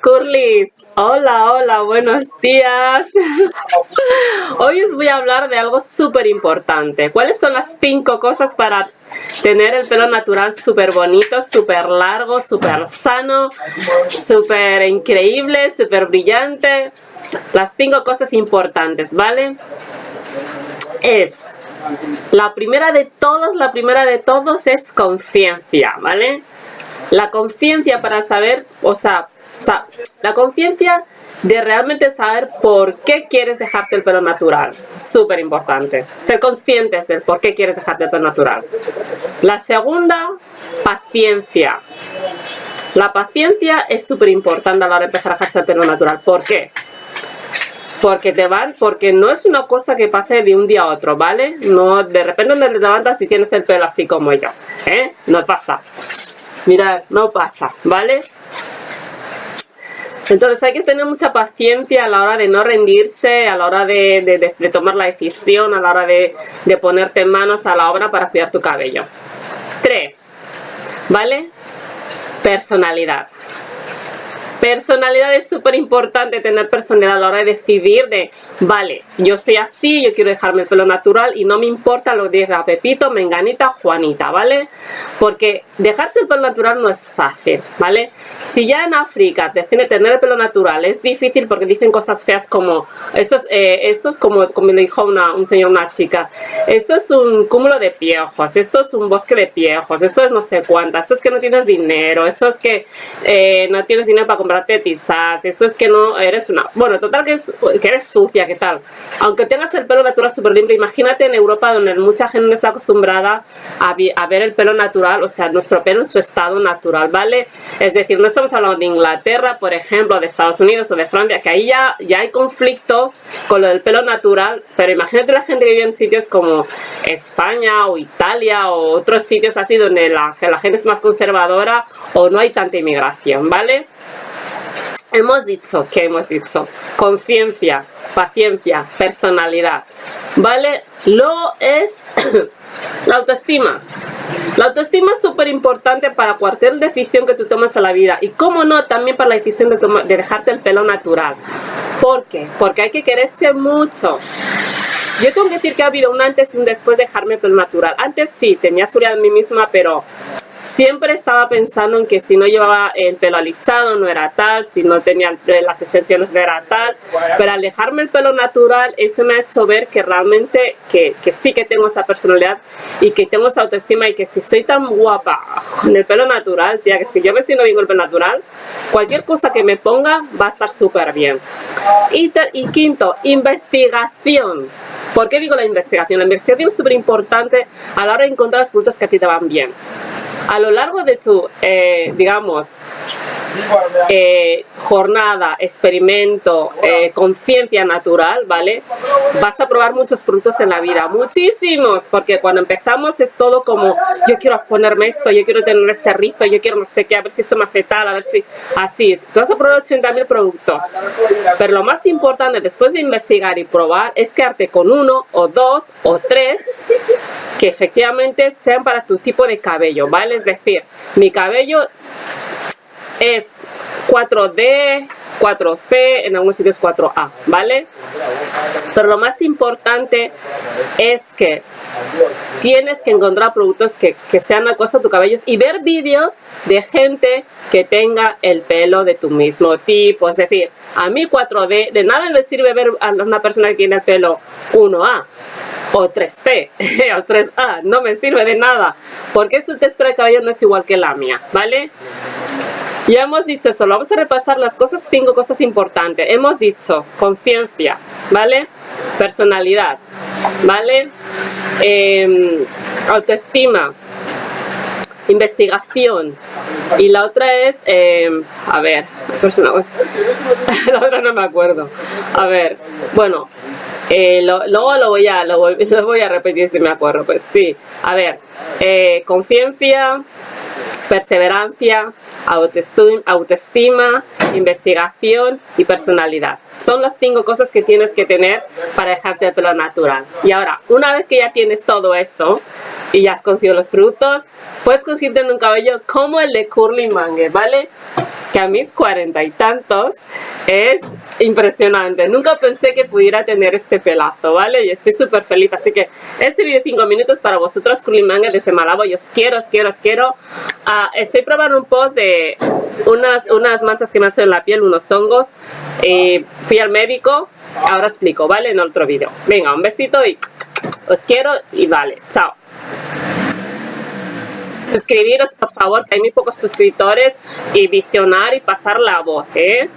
Curly, hola, hola, buenos días. Hoy os voy a hablar de algo súper importante. ¿Cuáles son las cinco cosas para tener el pelo natural súper bonito, súper largo, súper sano, súper increíble, súper brillante? Las cinco cosas importantes, ¿vale? Es, la primera de todos, la primera de todos es conciencia, ¿vale? La conciencia para saber, o sea, la conciencia de realmente saber por qué quieres dejarte el pelo natural. Súper importante. Ser conscientes del por qué quieres dejarte el pelo natural. La segunda, paciencia. La paciencia es súper importante a la hora de empezar a dejarse el pelo natural. ¿Por qué? Porque te van, porque no es una cosa que pase de un día a otro, ¿vale? No, de repente te levantas y tienes el pelo así como yo, ¿eh? No pasa. Mirad, no pasa, ¿vale? Entonces hay que tener mucha paciencia a la hora de no rendirse, a la hora de, tomar la decisión, a la hora de, de ponerte manos a la obra para cuidar tu cabello. 3. ¿Vale? Personalidad. Personalidad es súper importante tener personalidad a la hora de decidir de, vale, yo soy así, yo quiero dejarme el pelo natural y no me importa lo que diga Pepito, Menganita, Juanita, ¿vale? Porque dejarse el pelo natural no es fácil, ¿vale? Si ya en África deciden tener el pelo natural es difícil porque dicen cosas feas como, esto es, eh, esto es como, como le dijo una, un señor, una chica, esto es un cúmulo de piojos, esto es un bosque de piojos, esto es no sé cuántas, esto es que no tienes dinero, eso es que eh, no tienes dinero para comprar tizas, eso es que no eres una... Bueno, total que, es, que eres sucia, ¿qué tal? Aunque tengas el pelo natural súper limpio, imagínate en Europa donde mucha gente no está acostumbrada a, a, ver el pelo natural, o sea, nuestro pelo en su estado natural, ¿vale? Es decir, no estamos hablando de Inglaterra, por ejemplo, de Estados Unidos o de Francia, que ahí ya, ya hay conflictos con lo del pelo natural, pero imagínate la gente que vive en sitios como España o Italia o otros sitios así donde la, la gente es más conservadora o no hay tanta inmigración, ¿vale? hemos dicho, que hemos dicho? Conciencia, paciencia, personalidad, ¿vale? Luego es la autoestima. La autoestima es súper importante para cualquier decisión que tú tomes en la vida y cómo no, también para la decisión de, de dejarte el pelo natural. ¿Por qué? Porque hay que quererse mucho. Yo tengo que decir que ha habido un antes y un después de dejarme el pelo natural. Antes sí, tenía seguridad en mí misma, pero Siempre estaba pensando en que si no llevaba el pelo alisado no era tal, si no tenía las extensiones no era tal, pero al dejarme el pelo natural eso me ha hecho ver que realmente que, que sí que tengo esa personalidad y que tengo esa autoestima y que si estoy tan guapa con el pelo natural, tía, que si yo me siento bien con el pelo natural, cualquier cosa que me ponga va a estar súper bien. Y, y quinto, investigación. ¿Por qué digo la investigación? La investigación es súper importante a la hora de encontrar los productos que a ti te van bien a lo largo de tu, eh, digamos, eh, jornada, experimento, eh, conciencia natural, ¿vale? Vas a probar muchos productos en la vida, muchísimos, porque cuando empezamos es todo como, yo quiero ponerme esto, yo quiero tener este rizo, yo quiero no sé qué, a ver si esto me hace tal, a ver si así. Tú vas a probar 80.000 productos, pero lo más importante después de investigar y probar es quedarte con uno o dos o tres que efectivamente sean para tu tipo de cabello, ¿vale? Es decir, mi cabello es 4D, 4C, en algunos sitios 4A, ¿vale? Pero lo más importante es que tienes que encontrar productos que, que sean cosa a tu cabello y ver vídeos de gente que tenga el pelo de tu mismo tipo. Es decir, a mí 4D, de nada me sirve ver a una persona que tiene el pelo 1A o 3C o 3A, no me sirve de nada porque su textura de cabello no es igual que la mía, ¿vale? Ya hemos dicho eso, vamos a repasar las cosas, cinco cosas importantes. Hemos dicho conciencia, ¿vale? Personalidad, ¿vale? Em, autoestima, investigación y la otra es, em, a ver, la otra no me acuerdo. A ver, bueno, eh, luego lo voy, a, lo, voy, a repetir si me acuerdo, pues sí. A ver, eh, conciencia, perseverancia, autoestima, autoestima, investigación y personalidad. Son las cinco cosas que tienes que tener para dejarte el pelo natural. Y ahora, una vez que ya tienes todo eso, y ya has conseguido los productos, puedes conseguirte un cabello como el de Curly Mange, ¿vale? Que a mis cuarenta y tantos es impresionante. Nunca pensé que pudiera tener este pelazo, ¿vale? Y estoy súper feliz. Así que este vídeo de 5 minutos para vosotros, Curly Mange desde Malabo. Yo os quiero, os quiero, os quiero. Ah, estoy probando un post de unas, unas manchas que me hacen en la piel, unos hongos. Fui al médico. Ahora explico, ¿vale? En otro vídeo. Venga, un besito y os quiero y vale. Chao suscribiros por favor que hay muy pocos suscriptores y visionar y pasar la voz ¿eh?